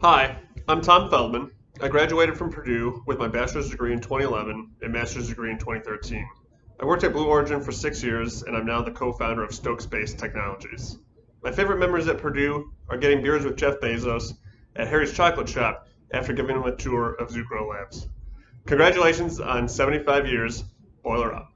Hi, I'm Tom Feldman. I graduated from Purdue with my bachelor's degree in 2011 and master's degree in 2013. I worked at Blue Origin for six years, and I'm now the co-founder of Stoke Space Technologies. My favorite memories at Purdue are getting beers with Jeff Bezos at Harry's Chocolate Shop after giving him a tour of Zucrow Labs. Congratulations on 75 years. Boiler up.